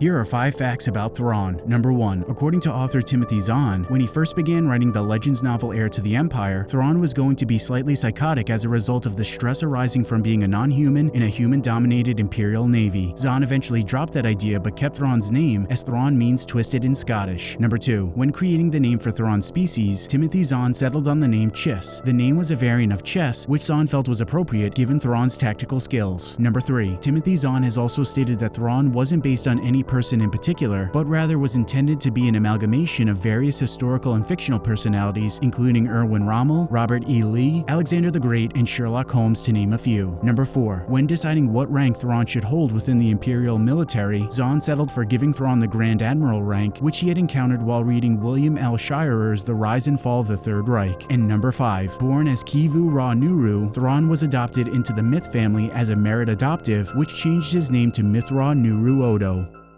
Here are 5 facts about Thrawn. Number 1. According to author Timothy Zahn, when he first began writing the Legends novel Heir to the Empire, Thrawn was going to be slightly psychotic as a result of the stress arising from being a non-human in a human-dominated Imperial Navy. Zahn eventually dropped that idea but kept Thrawn's name as Thrawn means twisted in Scottish. Number 2. When creating the name for Thrawn's species, Timothy Zahn settled on the name Chiss. The name was a variant of chess, which Zahn felt was appropriate given Thrawn's tactical skills. Number 3. Timothy Zahn has also stated that Thrawn wasn't based on any person in particular, but rather was intended to be an amalgamation of various historical and fictional personalities, including Erwin Rommel, Robert E. Lee, Alexander the Great, and Sherlock Holmes to name a few. Number 4. When deciding what rank Thrawn should hold within the Imperial military, Zahn settled for giving Thrawn the Grand Admiral rank, which he had encountered while reading William L. Shirer's The Rise and Fall of the Third Reich. And number 5. Born as Kivu'raw'nuru, Thrawn was adopted into the Mitth family as a Merit adoptive, which changed his name to Mitth'raw'nuruodo.